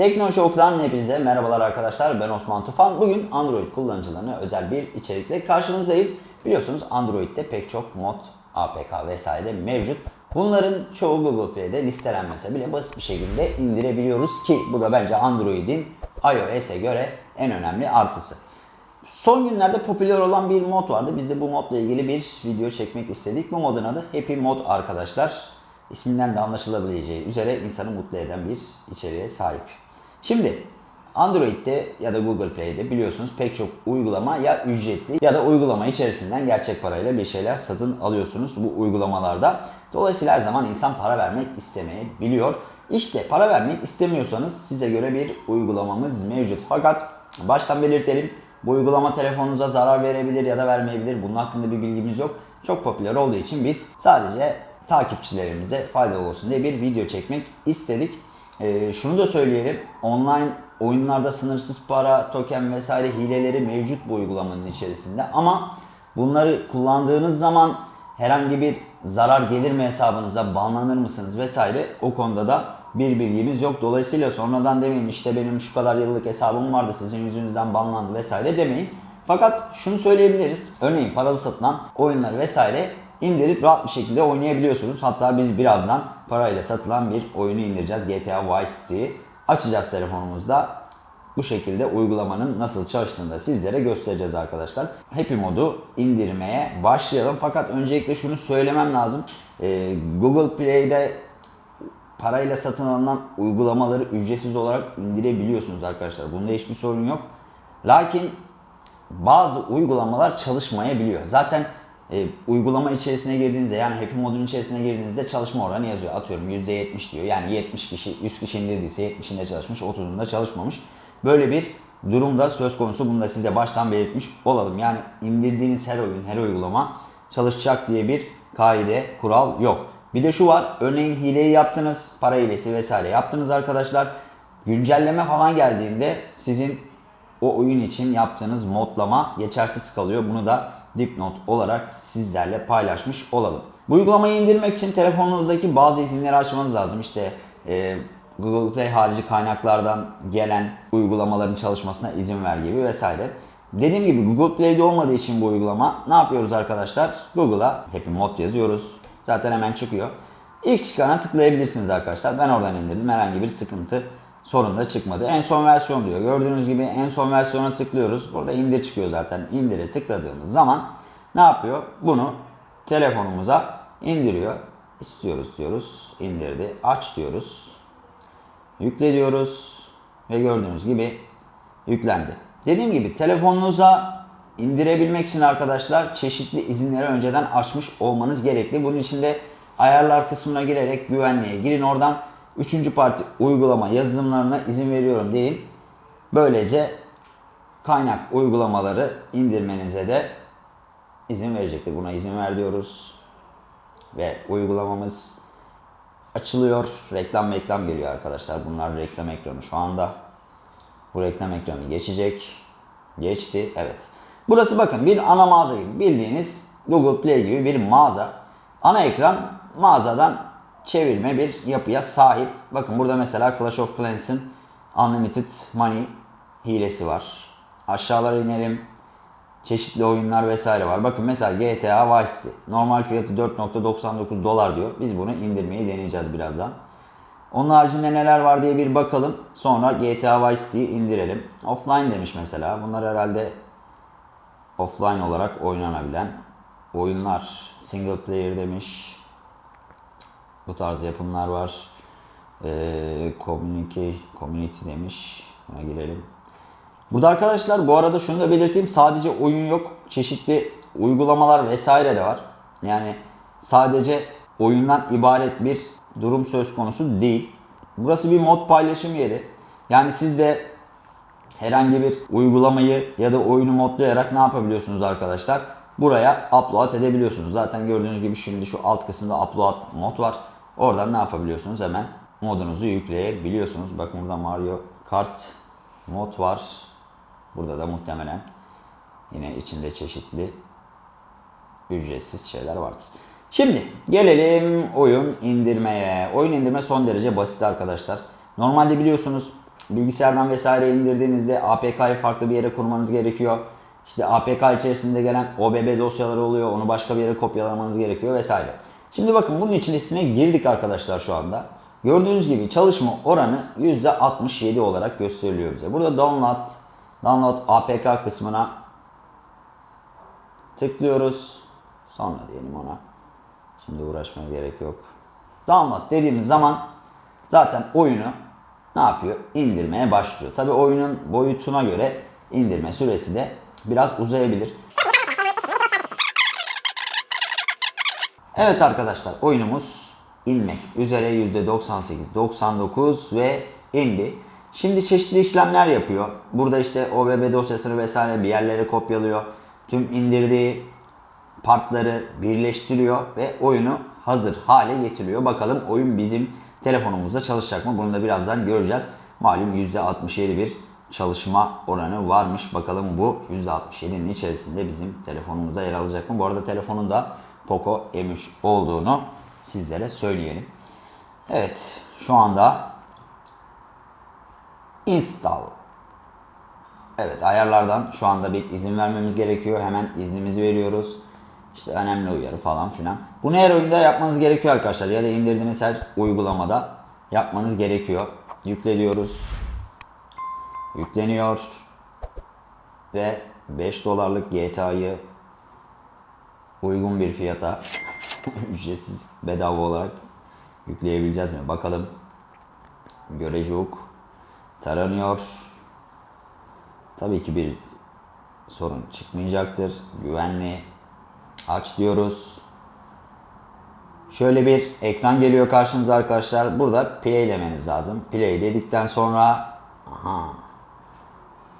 Teknoloji Oku'dan hepinize merhabalar arkadaşlar. Ben Osman Tufan. Bugün Android kullanıcılarına özel bir içerikle karşınızdayız. Biliyorsunuz Android'de pek çok mod, APK vesaire mevcut. Bunların çoğu Google Play'de listelenmese bile basit bir şekilde indirebiliyoruz ki bu da bence Android'in iOS'e göre en önemli artısı. Son günlerde popüler olan bir mod vardı. Biz de bu modla ilgili bir video çekmek istedik. Bu modun adı Happy Mod arkadaşlar. İsminden de anlaşılabileceği üzere insanı mutlu eden bir içeriğe sahip. Şimdi Android'de ya da Google Play'de biliyorsunuz pek çok uygulama ya ücretli ya da uygulama içerisinden gerçek parayla bir şeyler satın alıyorsunuz bu uygulamalarda. Dolayısıyla her zaman insan para vermek istemeyebiliyor. İşte para vermek istemiyorsanız size göre bir uygulamamız mevcut. Fakat baştan belirtelim bu uygulama telefonunuza zarar verebilir ya da vermeyebilir. Bunun hakkında bir bilgimiz yok. Çok popüler olduğu için biz sadece takipçilerimize faydalı olsun diye bir video çekmek istedik. Ee, şunu da söyleyelim. Online oyunlarda sınırsız para, token vesaire hileleri mevcut bu uygulamanın içerisinde. Ama bunları kullandığınız zaman herhangi bir zarar gelir mi hesabınıza, banlanır mısınız vesaire o konuda da bir bilgimiz yok. Dolayısıyla sonradan demeyin işte benim şu kadar yıllık hesabım vardı sizin yüzünüzden banlandı vesaire demeyin. Fakat şunu söyleyebiliriz. Örneğin paralı satılan oyunları vesaire indirip rahat bir şekilde oynayabiliyorsunuz. Hatta biz birazdan parayla satılan bir oyunu indireceğiz. GTA Vice City'yi açacağız telefonumuzda. Bu şekilde uygulamanın nasıl çalıştığını da sizlere göstereceğiz arkadaşlar. Happy modu indirmeye başlayalım. Fakat öncelikle şunu söylemem lazım. Ee, Google Play'de parayla satın alınan uygulamaları ücretsiz olarak indirebiliyorsunuz arkadaşlar. Bunda hiçbir sorun yok. Lakin bazı uygulamalar çalışmayabiliyor. Zaten e, uygulama içerisine girdiğinizde yani Happy modun içerisine girdiğinizde çalışma oranı yazıyor. Atıyorum %70 diyor. Yani 70 kişi 100 kişi indirdiyse 70'inde çalışmış 30'unda çalışmamış. Böyle bir durumda söz konusu. Bunu da size baştan belirtmiş olalım. Yani indirdiğiniz her oyun, her uygulama çalışacak diye bir kaide, kural yok. Bir de şu var. Örneğin hileyi yaptınız, para hilesi vesaire yaptınız arkadaşlar. Güncelleme falan geldiğinde sizin o oyun için yaptığınız modlama geçersiz kalıyor. Bunu da dipnot olarak sizlerle paylaşmış olalım. Bu uygulamayı indirmek için telefonunuzdaki bazı izinleri açmanız lazım. İşte e, Google Play harici kaynaklardan gelen uygulamaların çalışmasına izin ver gibi vesaire. Dediğim gibi Google Play'de olmadığı için bu uygulama ne yapıyoruz arkadaşlar? Google'a Happy Mod yazıyoruz. Zaten hemen çıkıyor. İlk çıkana tıklayabilirsiniz arkadaşlar. Ben oradan indirdim. Herhangi bir sıkıntı sorun da çıkmadı. En son versiyon diyor. Gördüğünüz gibi en son versiyona tıklıyoruz. Burada indir çıkıyor zaten. İndire tıkladığımız zaman ne yapıyor? Bunu telefonumuza indiriyor. İstiyoruz diyoruz. İndirdi. Aç diyoruz. Yükle diyoruz. Ve gördüğünüz gibi yüklendi. Dediğim gibi telefonunuza indirebilmek için arkadaşlar çeşitli izinleri önceden açmış olmanız gerekli. Bunun için de ayarlar kısmına girerek güvenliğe girin oradan Üçüncü parti uygulama yazılımlarına izin veriyorum deyin. Böylece kaynak uygulamaları indirmenize de izin verecektir. Buna izin ver diyoruz. Ve uygulamamız açılıyor. Reklam reklam geliyor arkadaşlar. Bunlar reklam ekranı şu anda. Bu reklam ekranı geçecek. Geçti. Evet. Burası bakın bir ana mağaza gibi. Bildiğiniz Google Play gibi bir mağaza. Ana ekran mağazadan çevirme bir yapıya sahip. Bakın burada mesela Clash of Clans'ın Unlimited Money hilesi var. Aşağılara inelim. Çeşitli oyunlar vesaire var. Bakın mesela GTA Vice City. Normal fiyatı 4.99 dolar diyor. Biz bunu indirmeyi deneyeceğiz birazdan. Onun haricinde neler var diye bir bakalım. Sonra GTA Vice City'yi indirelim. Offline demiş mesela. Bunlar herhalde offline olarak oynanabilen oyunlar. Single player demiş. Bu tarz yapımlar var. Ee, community, community demiş. Buna girelim. Burada arkadaşlar bu arada şunu da belirteyim. Sadece oyun yok. Çeşitli uygulamalar vesaire de var. Yani sadece oyundan ibaret bir durum söz konusu değil. Burası bir mod paylaşım yeri. Yani siz de herhangi bir uygulamayı ya da oyunu modlayarak ne yapabiliyorsunuz arkadaşlar? Buraya upload edebiliyorsunuz. Zaten gördüğünüz gibi şimdi şu alt kısımda upload mod var. Oradan ne yapabiliyorsunuz? Hemen modunuzu yükleyebiliyorsunuz. Bakın burada Mario Kart mod var. Burada da muhtemelen yine içinde çeşitli ücretsiz şeyler vardır. Şimdi gelelim oyun indirmeye. Oyun indirme son derece basit arkadaşlar. Normalde biliyorsunuz bilgisayardan vesaire indirdiğinizde APK'yı farklı bir yere kurmanız gerekiyor. İşte APK içerisinde gelen OBB dosyaları oluyor. Onu başka bir yere kopyalamanız gerekiyor vesaire. Şimdi bakın bunun içerisine girdik arkadaşlar şu anda. Gördüğünüz gibi çalışma oranı %67 olarak gösteriliyor bize. Burada download, download APK kısmına tıklıyoruz. Sonra diyelim ona. Şimdi uğraşmaya gerek yok. Download dediğimiz zaman zaten oyunu ne yapıyor? İndirmeye başlıyor. Tabi oyunun boyutuna göre indirme süresi de biraz uzayabilir. Evet arkadaşlar oyunumuz inmek üzere %98-99 ve indi. Şimdi çeşitli işlemler yapıyor. Burada işte OBB dosyasını vesaire bir yerlere kopyalıyor. Tüm indirdiği partları birleştiriyor ve oyunu hazır hale getiriyor. Bakalım oyun bizim telefonumuzda çalışacak mı? Bunu da birazdan göreceğiz. Malum %67 bir çalışma oranı varmış. Bakalım bu %67'nin içerisinde bizim telefonumuzda yer alacak mı? Bu arada telefonun da Poco M3 olduğunu sizlere söyleyelim. Evet şu anda install. Evet ayarlardan şu anda bir izin vermemiz gerekiyor. Hemen iznimizi veriyoruz. İşte önemli uyarı falan filan. Bunu her oyunda yapmanız gerekiyor arkadaşlar. Ya da indirdiğiniz her uygulamada yapmanız gerekiyor. Yükle diyoruz. Yükleniyor. Ve 5 dolarlık GTA'yı uygun bir fiyata ücretsiz bedava olarak yükleyebileceğiz mi? Bakalım. Görecuk. Taranıyor. Tabii ki bir sorun çıkmayacaktır. Güvenli. Aç diyoruz. Şöyle bir ekran geliyor karşınıza arkadaşlar. Burada play demeniz lazım. Play dedikten sonra aha.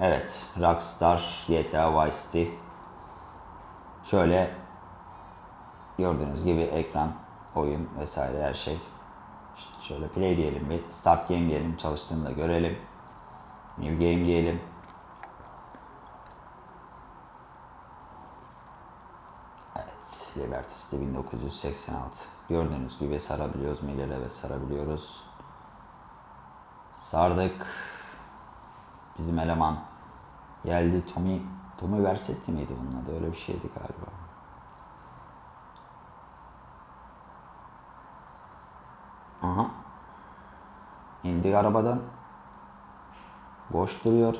Evet, Rockstar GTA Vice City. Şöyle gördüğünüz gibi ekran, oyun vesaire her şey. İşte şöyle play diyelim bir. Start game diyelim. Çalıştığını da görelim. New game diyelim. Evet. Liberty City 1986. Gördüğünüz gibi sarabiliyoruz. Miller evet sarabiliyoruz. Sardık. Bizim eleman geldi. Tommy Tommy Versetti miydi bunun adı? Öyle bir şeydi galiba. Aha. İndik arabadan. Boş duruyor.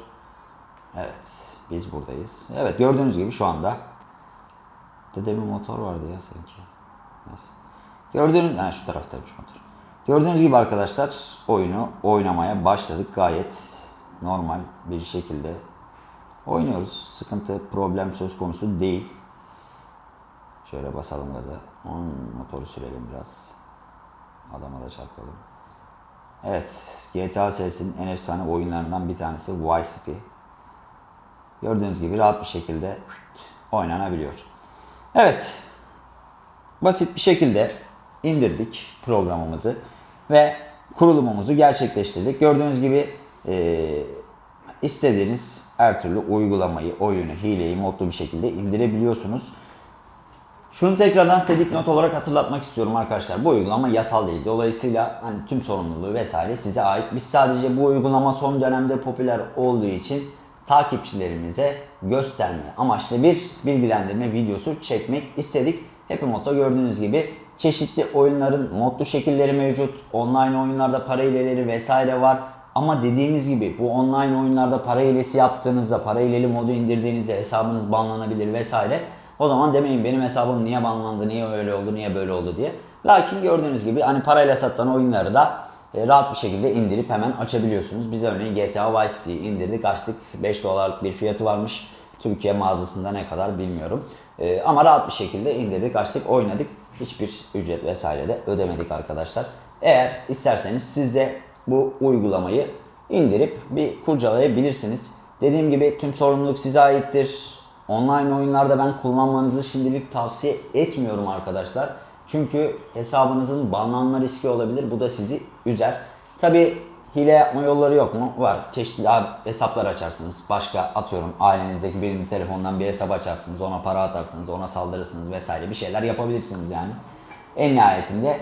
Evet. Biz buradayız. Evet gördüğünüz gibi şu anda. Dedemin motor vardı ya sanki. Gördüğünüz, yani şu taraftaymış motor. Gördüğünüz gibi arkadaşlar oyunu oynamaya başladık. Gayet normal bir şekilde oynuyoruz. Sıkıntı, problem söz konusu değil. Şöyle basalım gaza. Onun motoru sürelim biraz. Adama da çarpalım. Evet, GTA serisinin en efsane oyunlarından bir tanesi Vice City. Gördüğünüz gibi rahat bir şekilde oynanabiliyor. Evet, basit bir şekilde indirdik programımızı ve kurulumumuzu gerçekleştirdik. Gördüğünüz gibi e, istediğiniz her türlü uygulamayı, oyunu, hileyi modlu bir şekilde indirebiliyorsunuz. Şunu tekrardan size dipnot olarak hatırlatmak istiyorum arkadaşlar. Bu uygulama yasal değil. Dolayısıyla hani tüm sorumluluğu vesaire size ait. Biz sadece bu uygulama son dönemde popüler olduğu için takipçilerimize gösterme amaçlı bir bilgilendirme videosu çekmek istedik. Happy gördüğünüz gibi çeşitli oyunların modlu şekilleri mevcut. Online oyunlarda para hileleri vesaire var. Ama dediğimiz gibi bu online oyunlarda para hilesi yaptığınızda, para hileli modu indirdiğinizde hesabınız banlanabilir vesaire. O zaman demeyin benim hesabım niye banlandı, niye öyle oldu, niye böyle oldu diye. Lakin gördüğünüz gibi hani parayla satılan oyunları da e, rahat bir şekilde indirip hemen açabiliyorsunuz. Biz örneğin GTA Vice City'yi indirdik, açtık. 5 dolarlık bir fiyatı varmış. Türkiye mağazasında ne kadar bilmiyorum. E, ama rahat bir şekilde indirdik, açtık, oynadık. Hiçbir ücret vesaire de ödemedik arkadaşlar. Eğer isterseniz siz de bu uygulamayı indirip bir kurcalayabilirsiniz. Dediğim gibi tüm sorumluluk size aittir. Online oyunlarda ben kullanmanızı şimdilik tavsiye etmiyorum arkadaşlar. Çünkü hesabınızın banlanma riski olabilir. Bu da sizi üzer. Tabi hile yapma yolları yok mu? Var. Çeşitli hesaplar açarsınız. Başka atıyorum ailenizdeki birinin telefonundan bir hesap açarsınız. Ona para atarsınız. Ona saldırırsınız vesaire. Bir şeyler yapabilirsiniz yani. En nihayetinde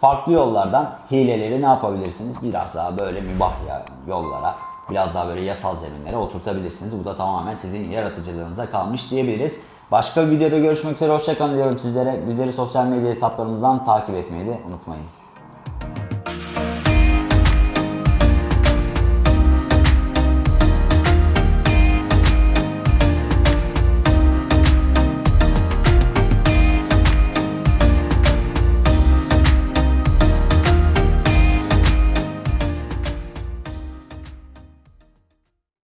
farklı yollardan hileleri ne yapabilirsiniz? Biraz daha böyle mübah yollara, biraz daha böyle yasal zeminlere oturtabilirsiniz. Bu da tamamen sizin yaratıcılığınıza kalmış diyebiliriz. Başka bir videoda görüşmek üzere. Hoşçakalın diyorum sizlere. Bizleri sosyal medya hesaplarımızdan takip etmeyi de unutmayın.